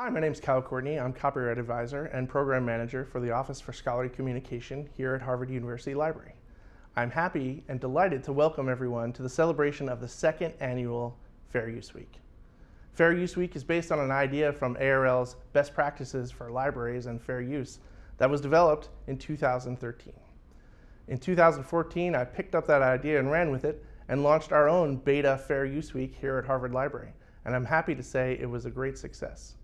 Hi, my name is Kyle Courtney. I'm Copyright Advisor and Program Manager for the Office for Scholarly Communication here at Harvard University Library. I'm happy and delighted to welcome everyone to the celebration of the second annual Fair Use Week. Fair Use Week is based on an idea from ARL's Best Practices for Libraries and Fair Use that was developed in 2013. In 2014, I picked up that idea and ran with it and launched our own beta Fair Use Week here at Harvard Library. And I'm happy to say it was a great success.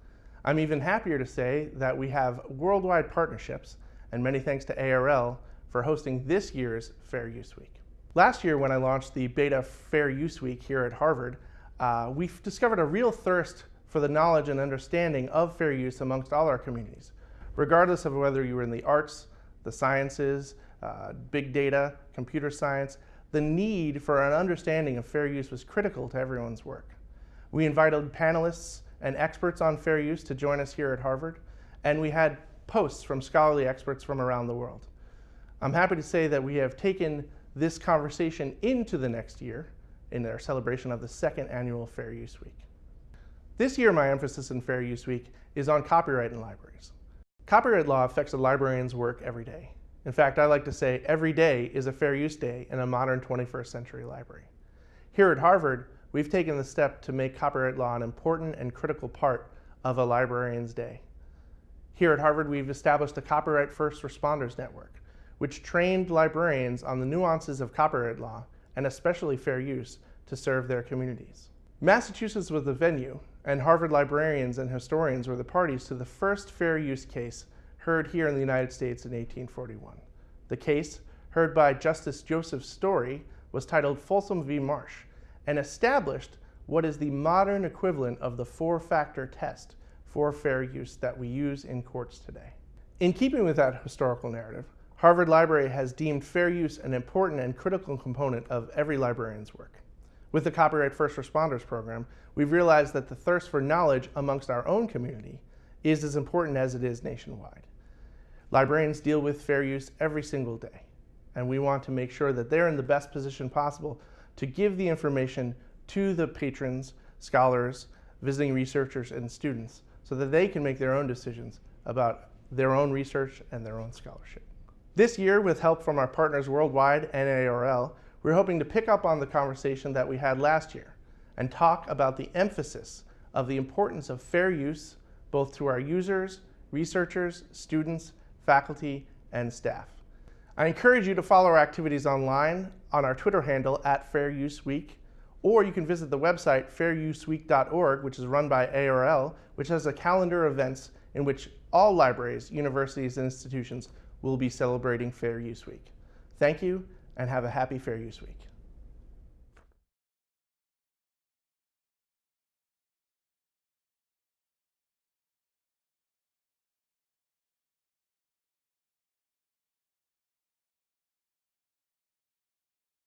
I'm even happier to say that we have worldwide partnerships, and many thanks to ARL for hosting this year's Fair Use Week. Last year when I launched the Beta Fair Use Week here at Harvard, uh, we discovered a real thirst for the knowledge and understanding of fair use amongst all our communities, regardless of whether you were in the arts, the sciences, uh, big data, computer science, the need for an understanding of fair use was critical to everyone's work. We invited panelists and experts on fair use to join us here at Harvard, and we had posts from scholarly experts from around the world. I'm happy to say that we have taken this conversation into the next year in our celebration of the second annual Fair Use Week. This year, my emphasis in Fair Use Week is on copyright in libraries. Copyright law affects a librarian's work every day. In fact, I like to say every day is a fair use day in a modern 21st century library. Here at Harvard, we've taken the step to make copyright law an important and critical part of a librarian's day. Here at Harvard, we've established the Copyright First Responders Network, which trained librarians on the nuances of copyright law, and especially fair use, to serve their communities. Massachusetts was the venue, and Harvard librarians and historians were the parties to the first fair use case heard here in the United States in 1841. The case, heard by Justice Joseph Story, was titled Folsom v. Marsh, and established what is the modern equivalent of the four-factor test for fair use that we use in courts today. In keeping with that historical narrative, Harvard Library has deemed fair use an important and critical component of every librarian's work. With the Copyright First Responders program, we've realized that the thirst for knowledge amongst our own community is as important as it is nationwide. Librarians deal with fair use every single day, and we want to make sure that they're in the best position possible to give the information to the patrons, scholars, visiting researchers, and students so that they can make their own decisions about their own research and their own scholarship. This year, with help from our partners worldwide and ARL, we're hoping to pick up on the conversation that we had last year and talk about the emphasis of the importance of fair use both to our users, researchers, students, faculty, and staff. I encourage you to follow our activities online on our Twitter handle at Fair Use Week, or you can visit the website fairuseweek.org, which is run by ARL, which has a calendar of events in which all libraries, universities, and institutions will be celebrating Fair Use Week. Thank you, and have a happy Fair Use Week.